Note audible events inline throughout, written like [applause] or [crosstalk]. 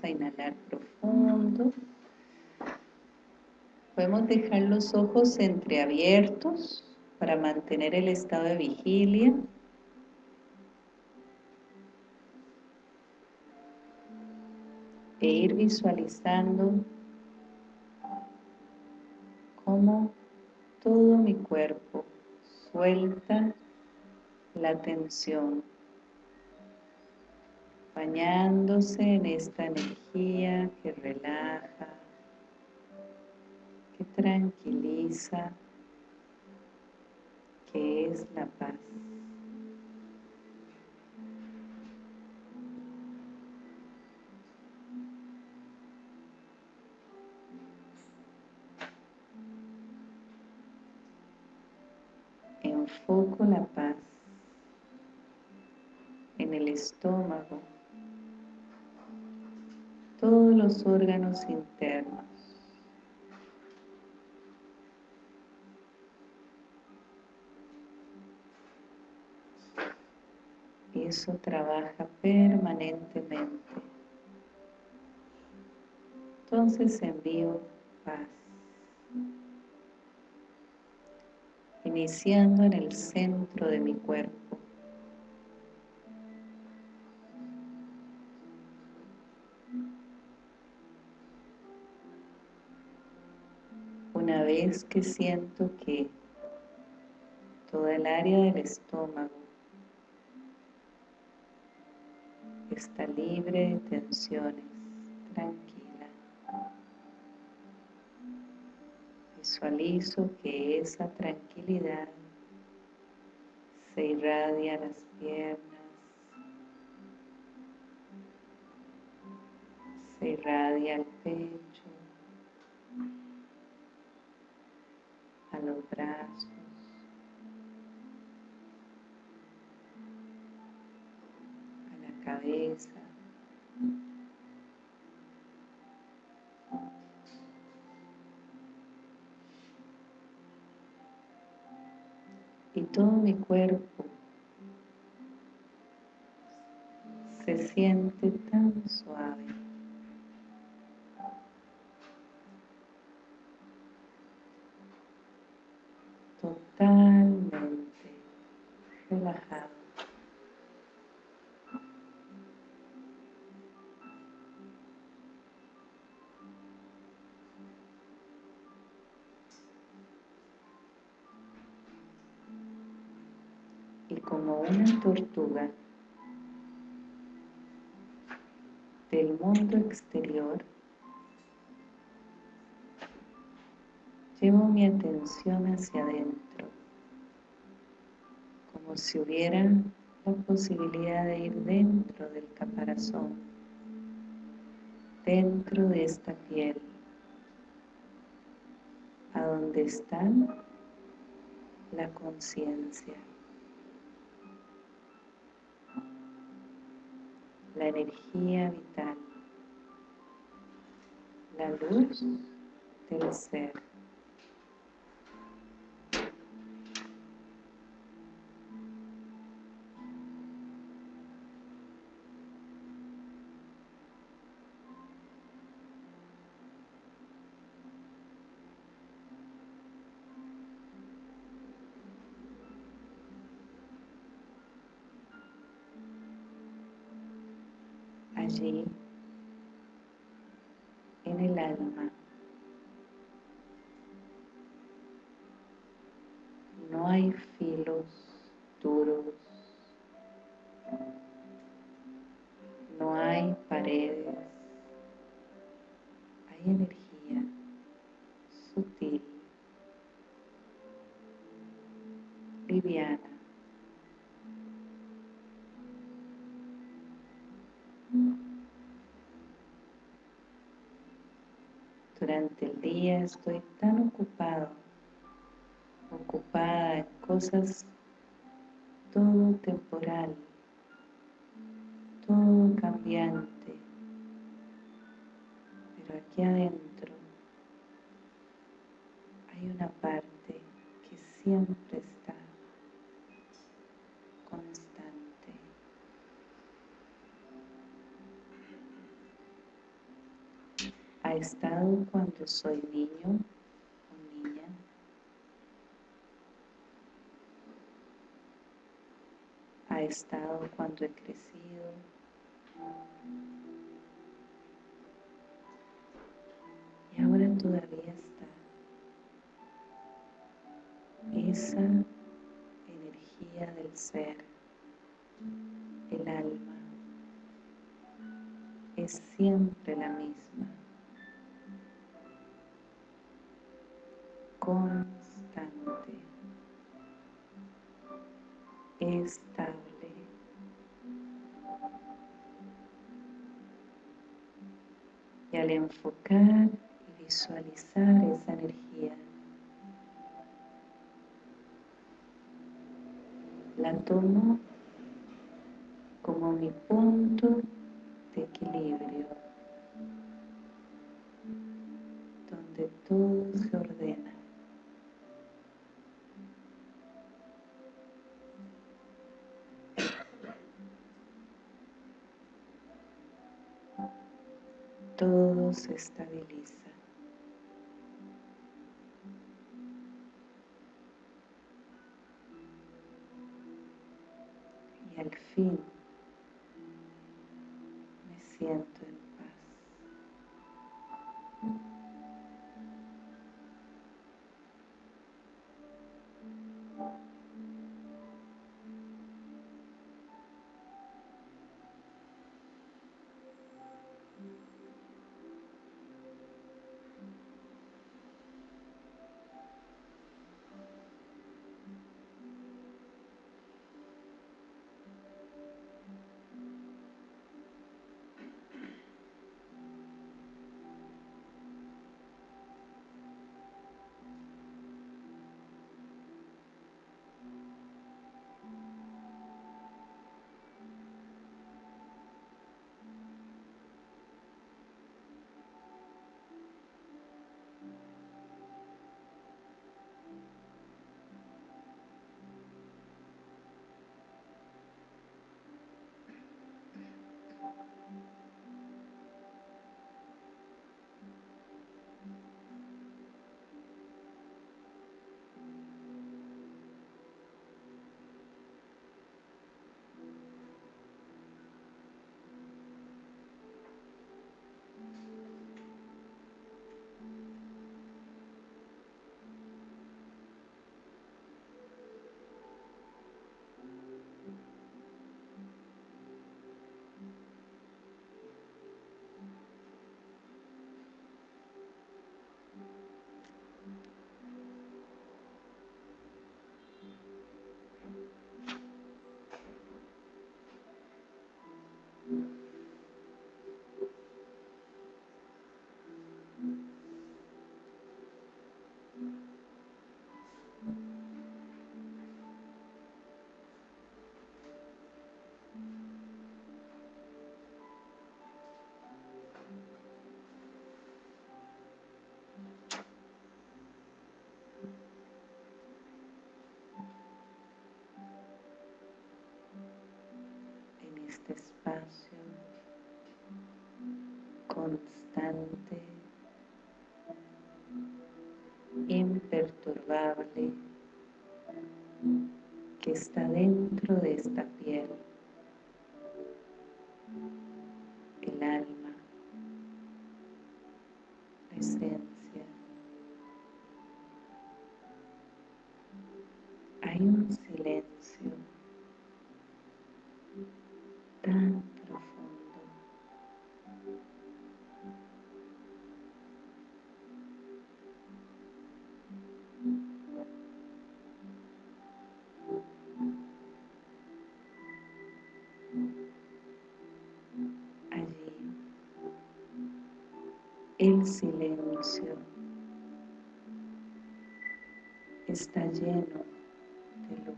A inhalar profundo. Podemos dejar los ojos entreabiertos para mantener el estado de vigilia. E ir visualizando cómo todo mi cuerpo suelta la tensión bañándose en esta energía que relaja, que tranquiliza, que es la paz. Enfoco la paz en el estómago, los órganos internos. Eso trabaja permanentemente. Entonces envío paz. Iniciando en el centro de mi cuerpo. Vez que siento que toda el área del estómago está libre de tensiones, tranquila. Visualizo que esa tranquilidad se irradia a las piernas, se irradia al pecho, a los brazos, a la cabeza, y todo mi cuerpo se siente tan suave. Y como una tortuga del mundo exterior, llevo mi atención hacia adentro, como si hubiera la posibilidad de ir dentro del caparazón, dentro de esta piel, a donde está la conciencia, la energía vital, la luz del ser. Allí en el alma. Durante el día estoy tan ocupado, ocupada en cosas todo temporal, todo cambiante, pero aquí adentro soy niño o niña. Ha estado cuando he crecido. Y ahora todavía está esa energía del ser, el alma, es siempre la misma. Enfocar y visualizar esa energía, la tomo como mi punto estabiliza. Y al fin espacio constante, imperturbable, que está dentro de esta el silencio está lleno de luz.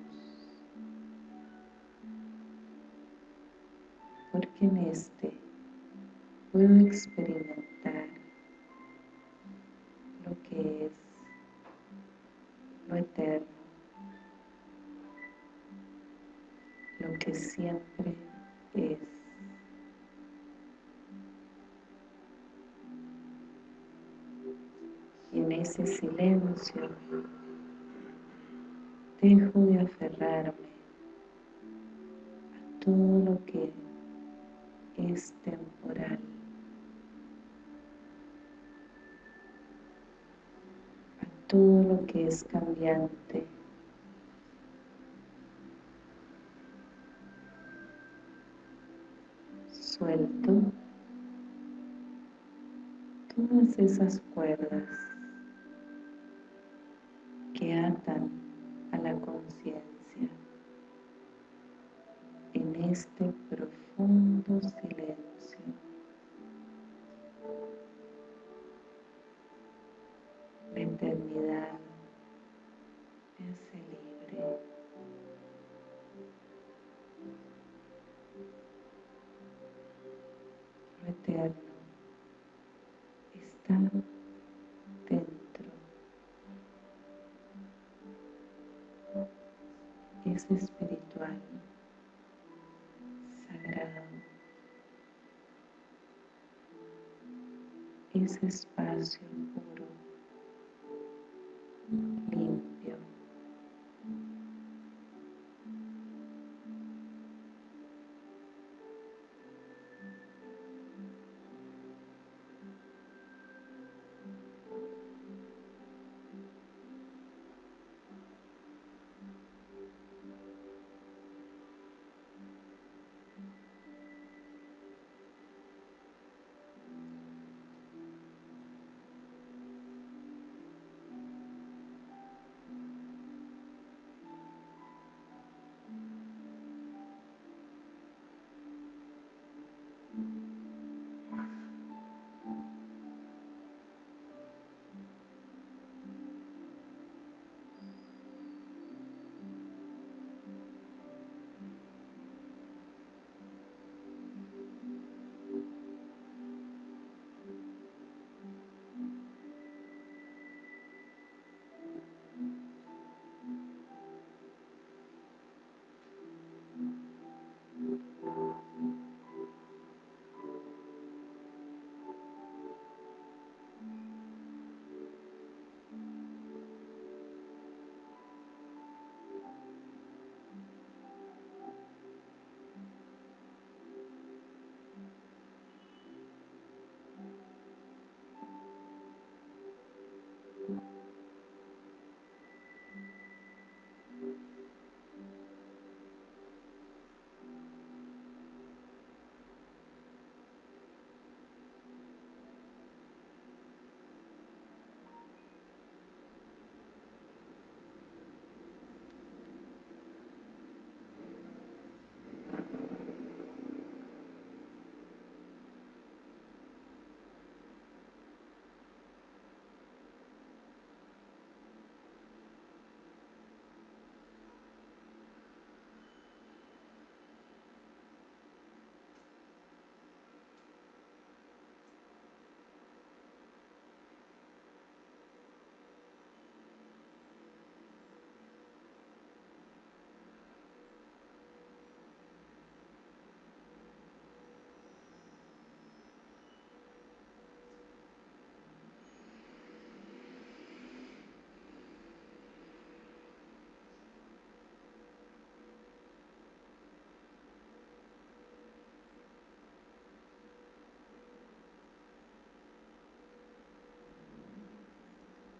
porque en este puedo experimentar dejo de aferrarme a todo lo que es temporal. a todo lo que es cambiante. Suelto todas esas cuerdas Lo eterno está dentro. Es espiritual, sagrado. Es espacio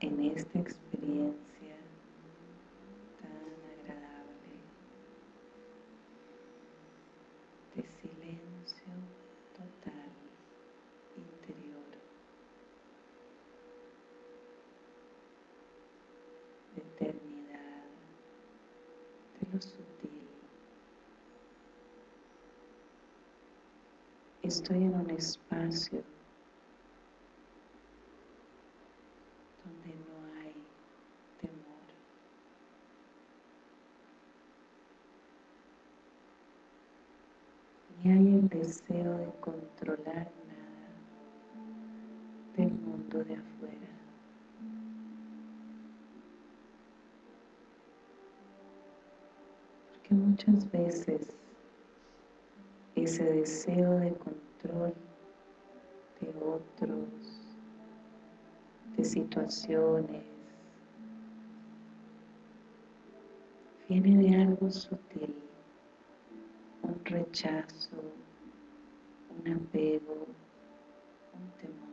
en esta experiencia tan agradable de silencio total interior, de eternidad, de lo sutil. Estoy en un espacio deseo de controlar nada del mundo de afuera. Porque muchas veces ese deseo de control de otros de situaciones, viene de algo sutil, un rechazo, un apego, un temor.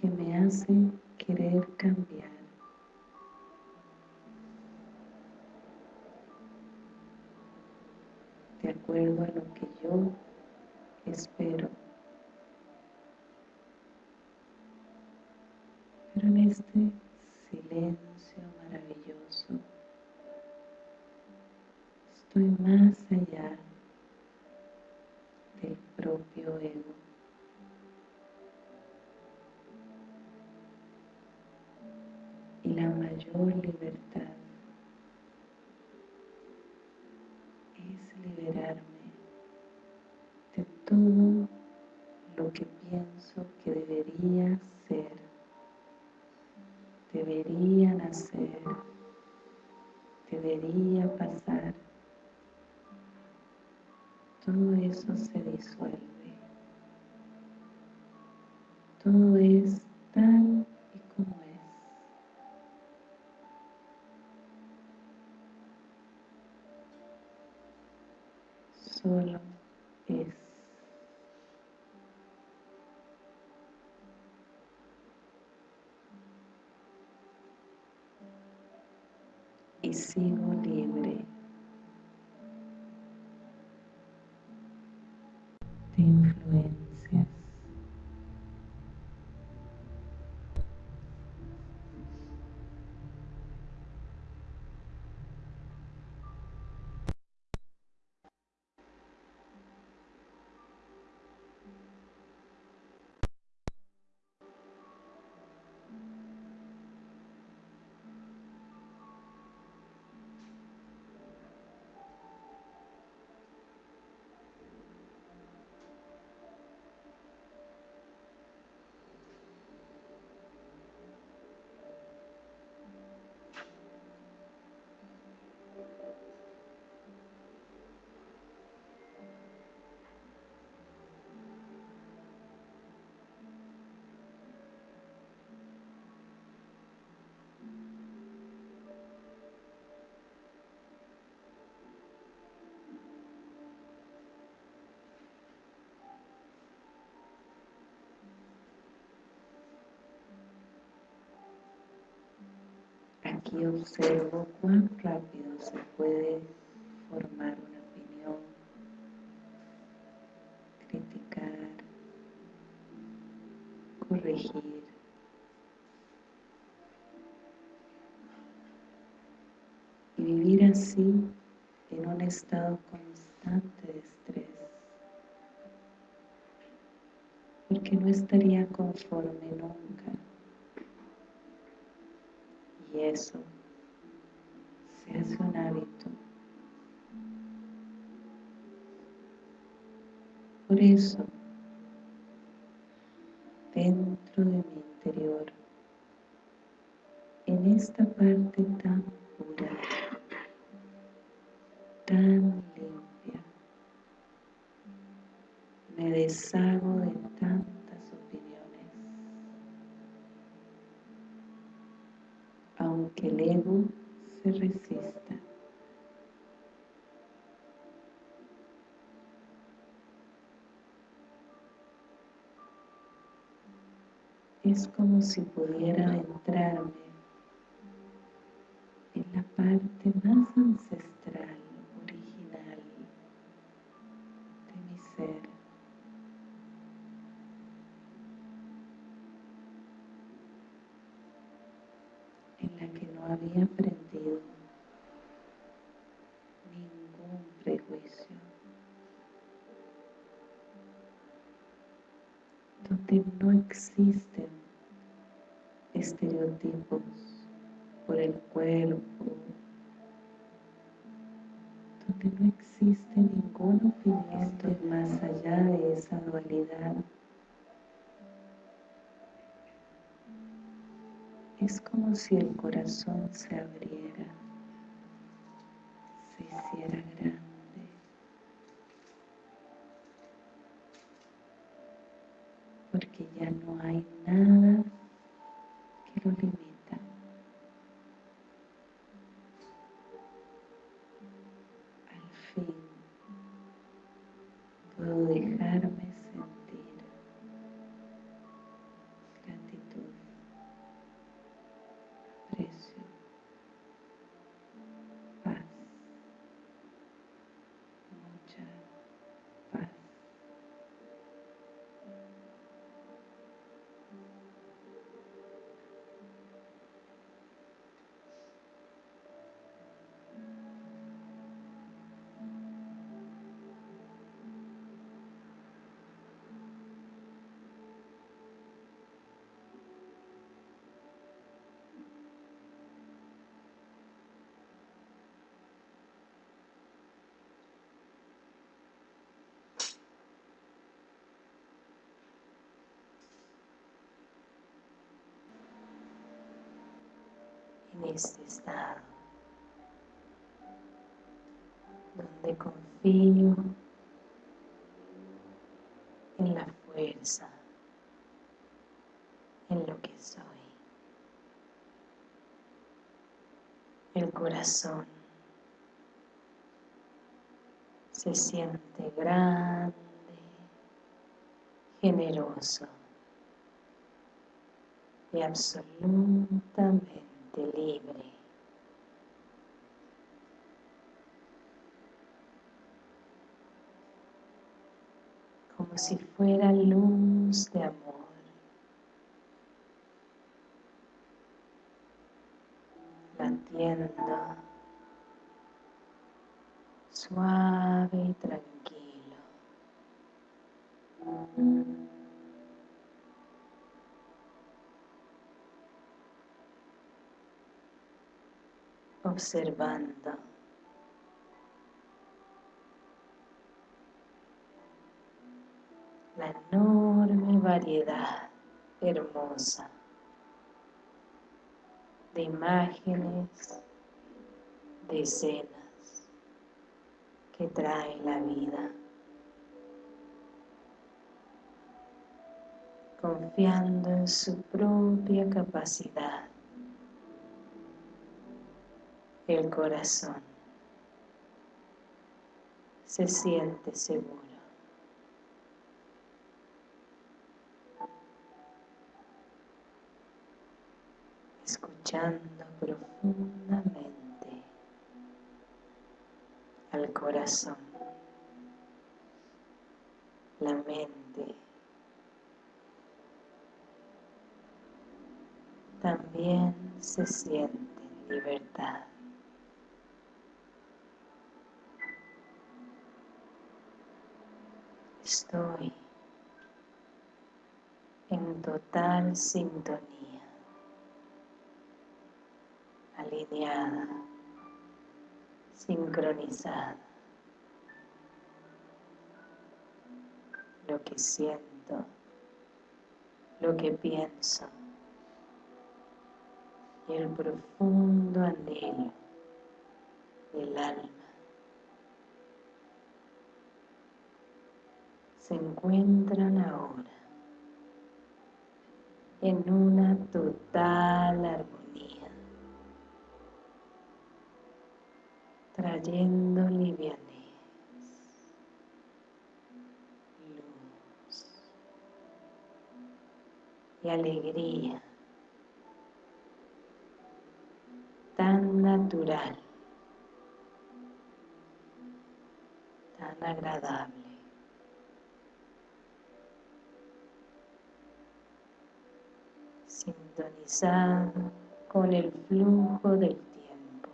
que me hace querer cambiar. de acuerdo a lo que yo espero. Pero en este silencio maravilloso estoy más allá del propio ego. Y la mayor libertad es liberarme de todo lo que pienso que debería ser, debería nacer, debería pasar todo eso se disuelve. Todo es tal y como es. Solo es. Y sigo libre. pain fluid. Aquí observo cuán rápido se puede formar una opinión, criticar, corregir. Y vivir así en un estado constante de estrés. Porque no estaría conforme nunca y eso se hace un hábito. Por eso, dentro de mi interior, en esta parte tan pura, tan limpia, me deshago de aunque el ego se resista. Es como si pudiera adentrarme en la parte más ancestral, original de mi ser. Había aprendido ningún prejuicio, donde no existen estereotipos por el cuerpo, donde no existe ningún opinión más allá de esa dualidad es como si el corazón se abriera, se hiciera grande. Porque ya no hay nada que lo limita. Al fin puedo dejarme en este estado donde confío en la fuerza, en lo que soy. El corazón se siente grande, generoso y absolutamente libre. Como si fuera luz de amor. Latiendo suave y tranquilo observando la enorme variedad hermosa de imágenes, de escenas que trae la vida. Confiando en su propia capacidad el corazón se siente seguro. Escuchando profundamente al corazón, la mente, también se siente en libertad. Estoy en total sintonía, alineada, sincronizada. Lo que siento, lo que pienso y el profundo anhelo del alma se encuentran ahora en una total armonía, trayendo livianez, luz y alegría tan natural, tan agradable. Sintonizado con el flujo del tiempo.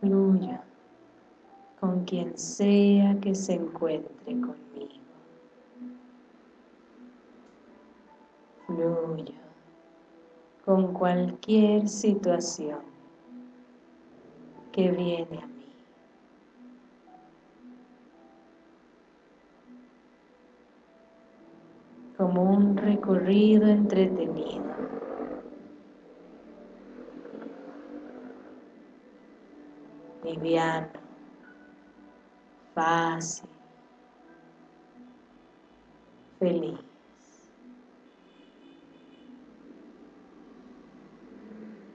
Fluya con quien sea que se encuentre conmigo. Fluya con cualquier situación que viene a mí. como un recorrido entretenido. Liviano, fácil, feliz.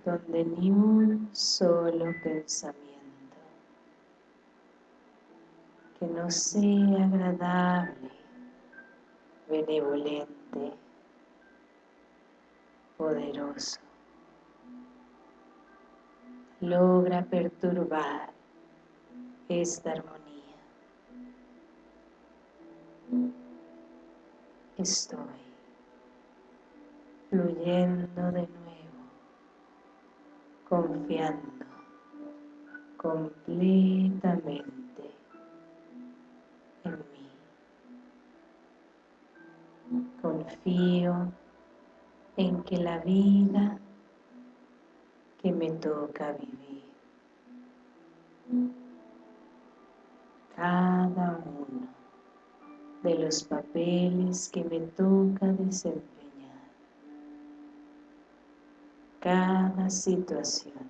donde ni un solo pensamiento que no sea agradable benevolente, poderoso, logra perturbar esta armonía. Estoy fluyendo de nuevo, confiando completamente Confío en que la vida que me toca vivir, cada uno de los papeles que me toca desempeñar, cada situación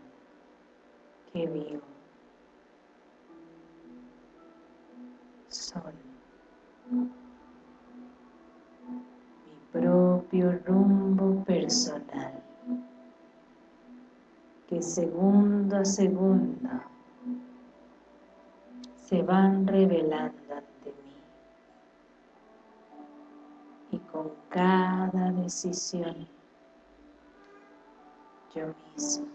que vivo. Son propio rumbo personal que segundo a segundo se van revelando ante mí y con cada decisión yo mismo.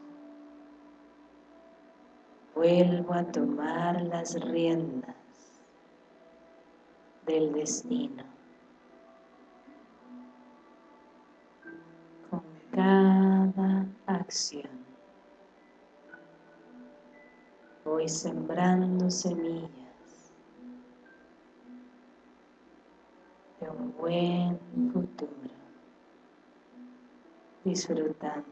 Vuelvo a tomar las riendas del destino. Cada acción. Voy sembrando semillas de un buen futuro, disfrutando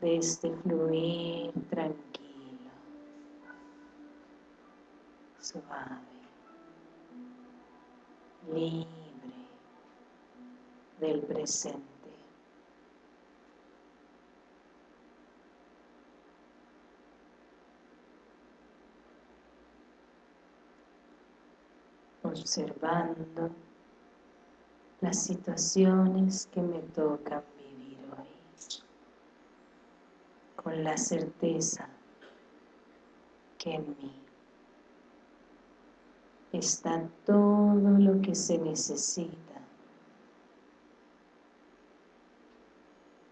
de este fluir tranquilo, suave, libre del presente. observando las situaciones que me tocan con la certeza que en mí está todo lo que se necesita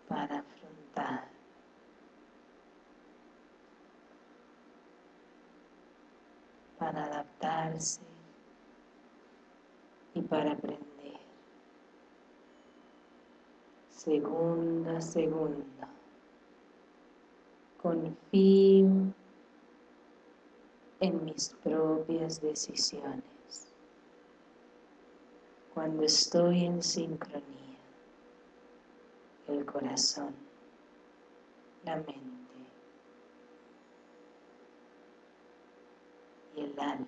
para afrontar para y para aprender. Segundo a segundo confío en mis propias decisiones. Cuando estoy en sincronía, el corazón, la mente y el alma,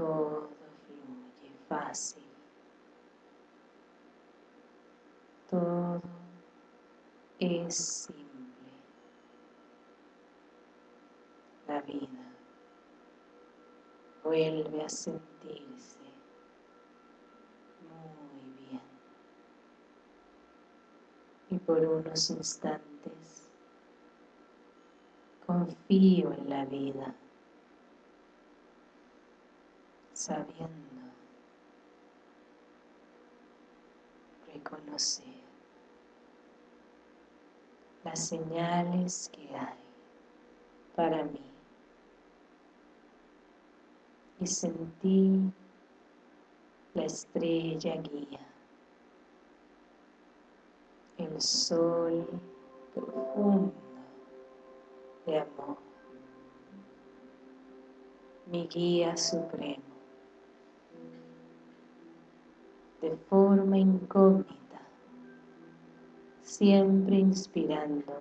todo fluye fácil, todo es simple. La vida vuelve a sentirse muy bien. Y por unos instantes confío en la vida, sabiendo reconocer las señales que hay para mí y sentí la estrella guía, el sol profundo de amor, mi guía supremo, de forma incógnita siempre inspirándome.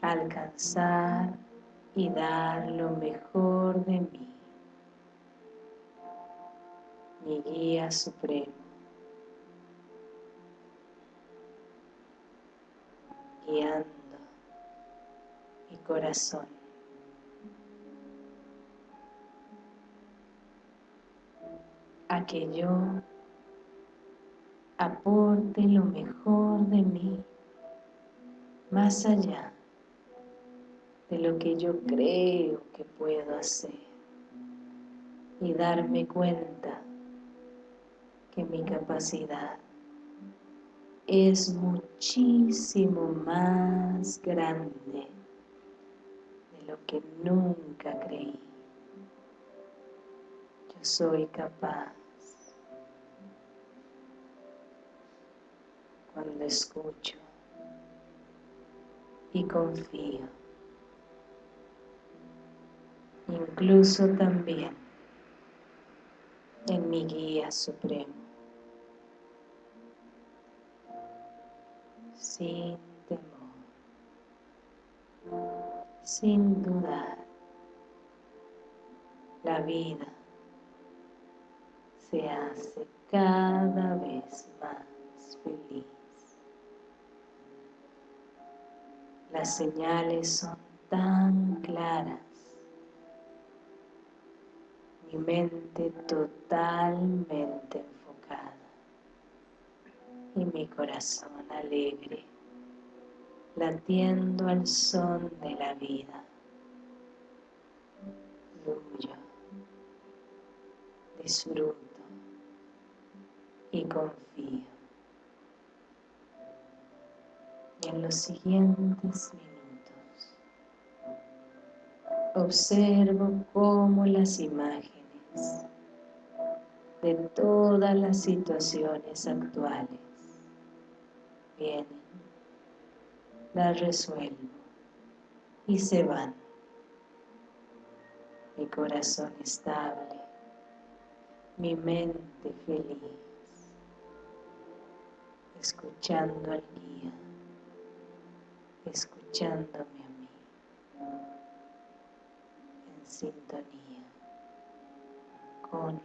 Alcanzar y dar lo mejor de mí. Mi guía supremo. Guiando mi corazón. Que yo aporte lo mejor de mí más allá de lo que yo creo que puedo hacer y darme cuenta que mi capacidad es muchísimo más grande de lo que nunca creí. Soy capaz cuando escucho y confío. Incluso también en mi guía supremo. Sin temor, sin dudar, la vida se hace cada vez más feliz. Las señales son tan claras. Mi mente totalmente enfocada y mi corazón alegre, latiendo al son de la vida. Fluyo, disfruto y confío. y en los siguientes minutos observo cómo las imágenes de todas las situaciones actuales vienen, las resuelvo y se van. Mi corazón estable, mi mente feliz, escuchando al guía escuchándome a mí en sintonía con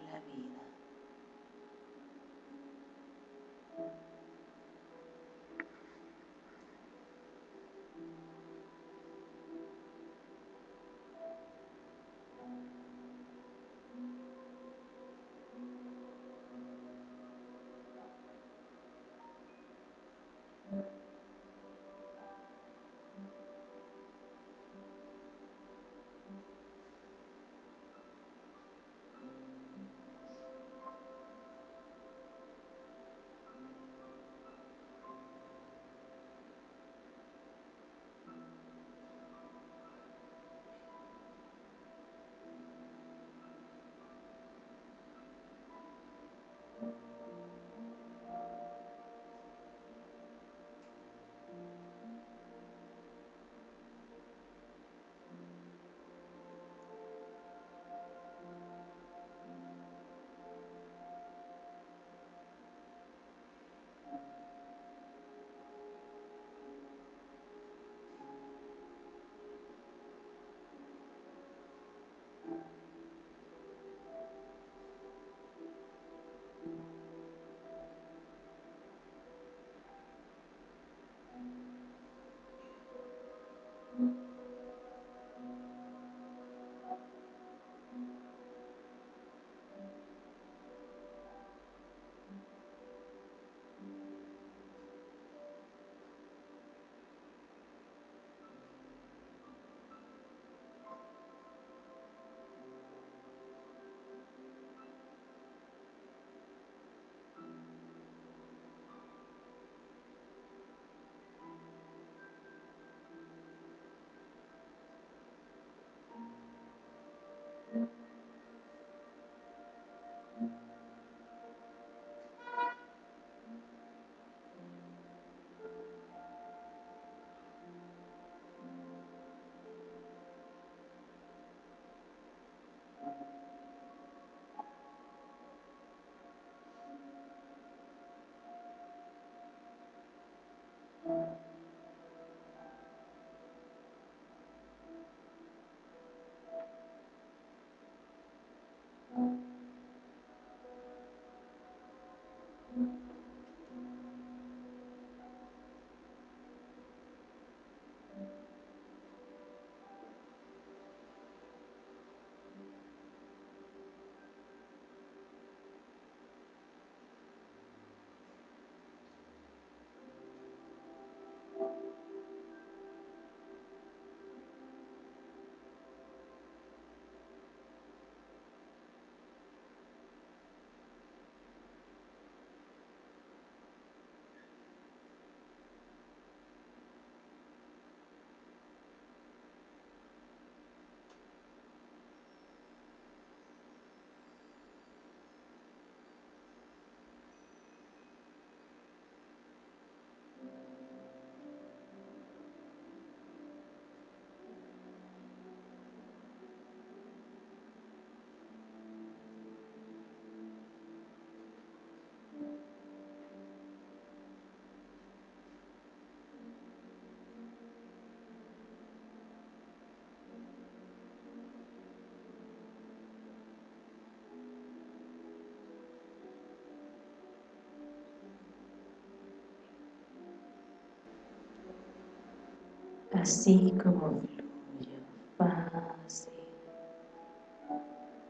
así como fluyo, fácil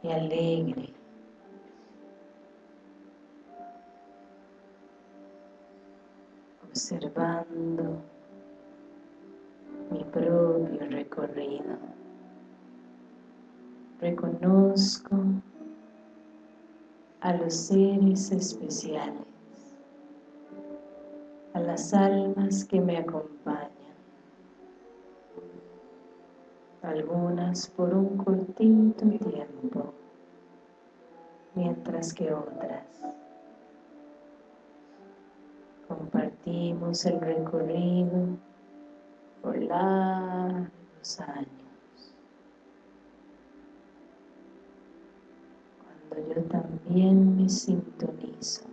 y alegre. Observando mi propio recorrido. Reconozco a los seres especiales, a las almas que me acompañan, algunas por un cortito tiempo, mientras que otras compartimos el recorrido por largos años. yo también me sintonizo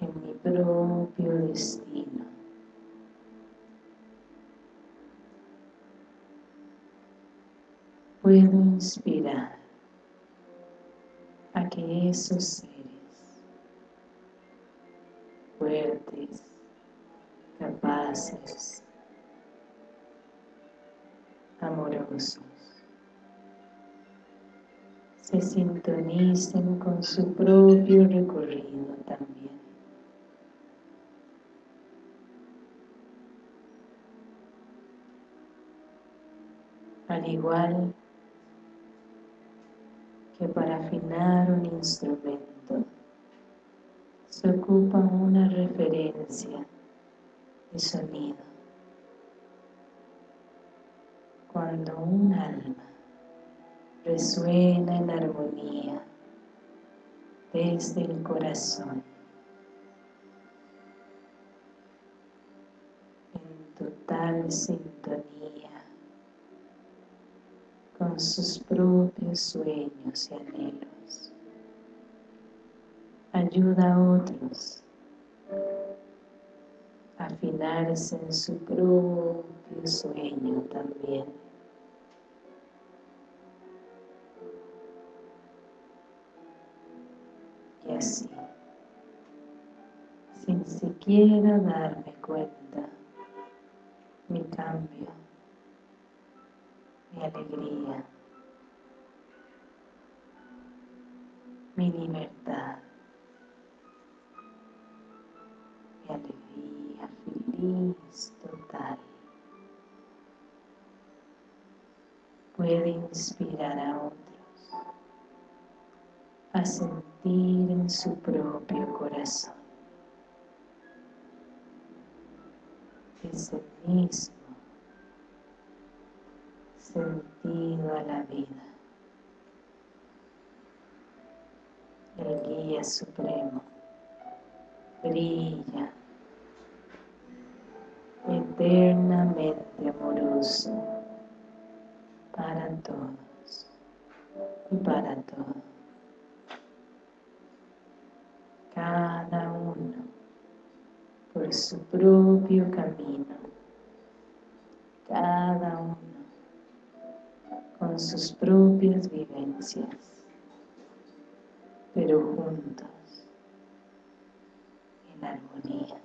en mi propio destino. Puedo inspirar a que esos seres fuertes, capaces, amorosos, se sintonicen con su propio recorrido también. Al igual que para afinar un instrumento se ocupa una referencia de sonido. Cuando un alma resuena en armonía desde el corazón en total sintonía sus propios sueños y anhelos. Ayuda a otros a afinarse en su propio sueño también. Sin siquiera darme cuenta, mi cambio, mi alegría, mi libertad, mi alegría feliz total. Puede inspirar a otros a sentir en su propio corazón. Ese mismo sentido a la vida. El guía supremo brilla eternamente amoroso para todos y para todos cada uno por su propio camino, cada uno con sus propias vivencias, pero juntos, en armonía.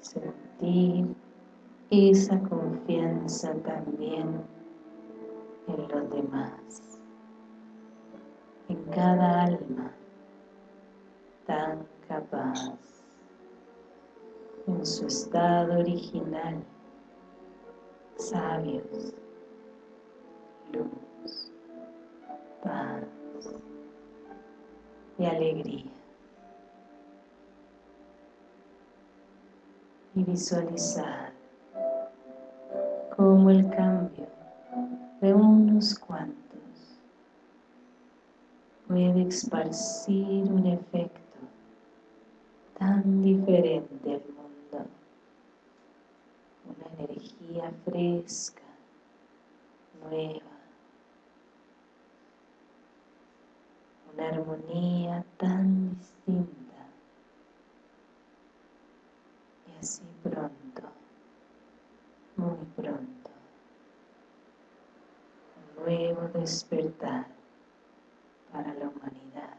Sentir esa confianza también en los demás en cada alma tan capaz en su estado original sabios luz paz y alegría. Y visualizar como el cambio de unos cuantos puede esparcir un efecto tan diferente al mundo, energía fresca, nueva, una armonía tan distinta. Y así pronto, muy pronto, un nuevo despertar para la humanidad,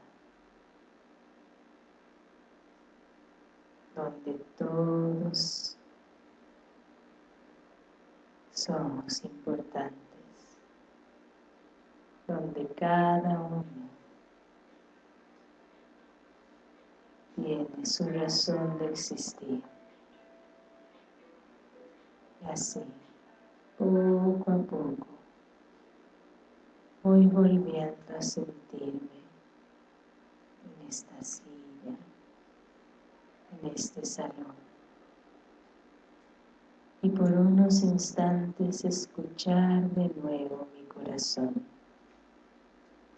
donde todos somos importantes, donde cada uno tiene su razón de existir. Y así, poco a poco, voy volviendo a sentirme en esta silla, en este salón. Y por unos instantes escuchar de nuevo mi corazón,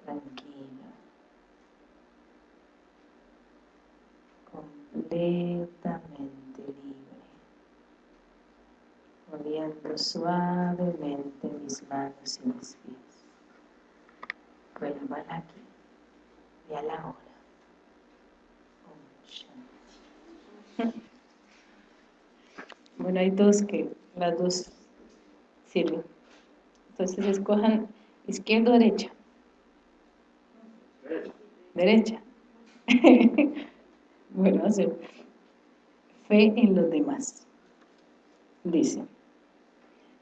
tranquilo, completamente libre, moviendo suavemente mis manos y mis pies. Vuelvan aquí. Y a la hora. [laughs] Bueno, hay dos que las dos sirven. Entonces escojan izquierda o derecha. Derecha. [laughs] bueno, hacer fe en los demás. Dice,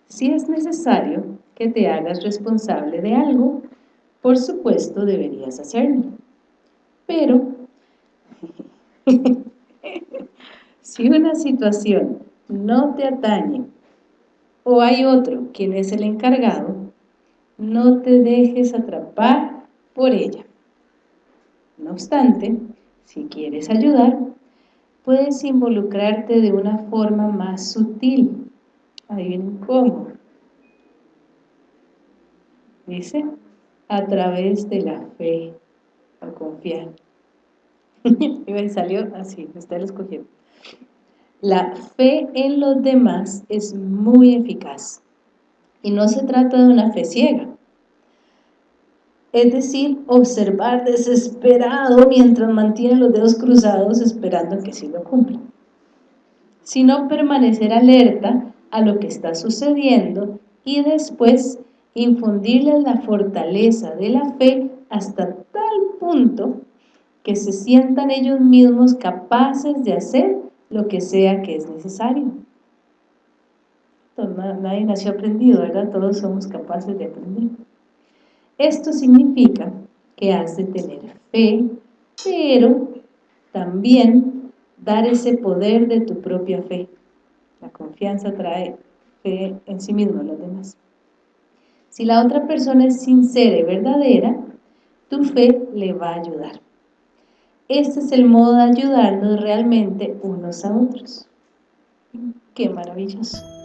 si es necesario que te hagas responsable de algo, por supuesto deberías hacerlo. Pero, [laughs] si una situación no te atañe o hay otro quien es el encargado, no te dejes atrapar por ella. No obstante, si quieres ayudar, puedes involucrarte de una forma más sutil. Adivinen cómo. Dice, a través de la fe, a confiar. [laughs] y salió así, está el escogiendo. La fe en los demás es muy eficaz. Y no se trata de una fe ciega. Es decir, observar desesperado mientras mantiene los dedos cruzados esperando que sí lo cumpla. Sino permanecer alerta a lo que está sucediendo y después infundirles la fortaleza de la fe hasta tal punto que se sientan ellos mismos capaces de hacer lo que sea que es necesario. nadie nació aprendido, ¿verdad? Todos somos capaces de aprender. Esto significa que has de tener fe, pero también dar ese poder de tu propia fe. La confianza trae fe en sí mismo, los demás. Si la otra persona es sincera y verdadera, tu fe le va a ayudar. Este es el modo de ayudarnos realmente unos a otros. ¡Qué maravilloso!